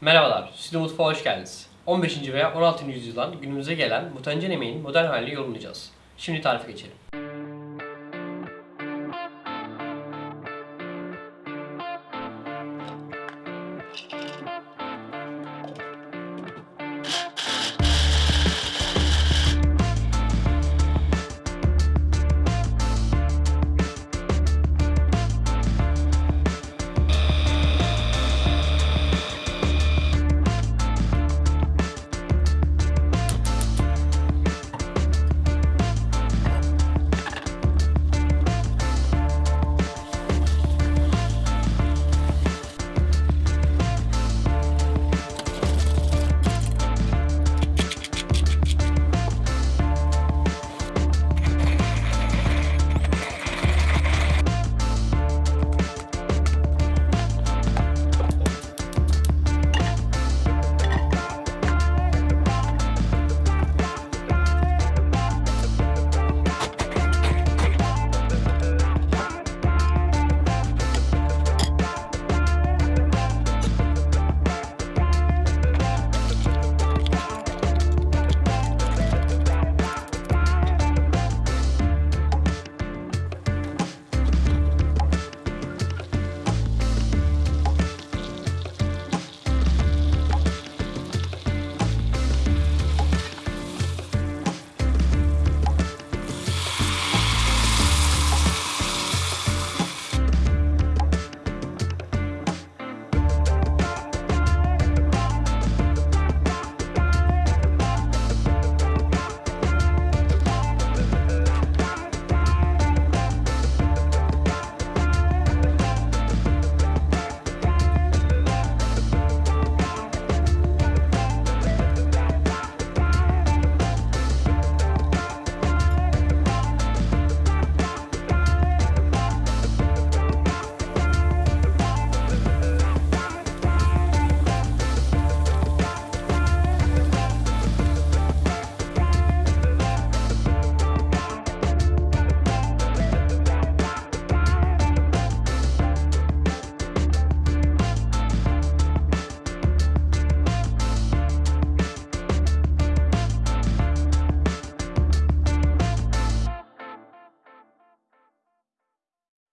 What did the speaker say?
Merhabalar, Stüdyo Mutfağa hoş geldiniz. 15. veya 16. yüzyıldan günümüze gelen mutancen emeğin modern halini yorumlayacağız. Şimdi tarife geçelim.